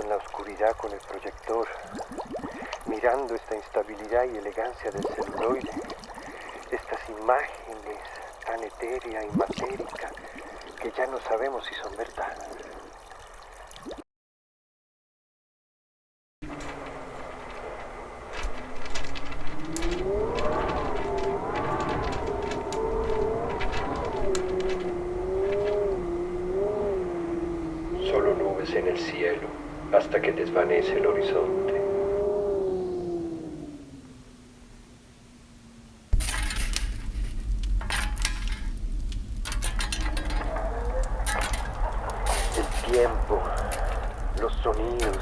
en la oscuridad con el proyector, mirando esta instabilidad y elegancia del celuloide, estas imágenes tan etérea y matérica que ya no sabemos si son verdad. Solo nubes en el cielo hasta que desvanece el horizonte. El tiempo, los sonidos,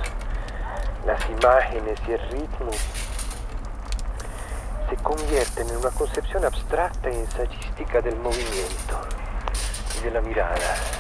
las imágenes y el ritmo se convierten en una concepción abstracta y ensayística del movimiento y de la mirada.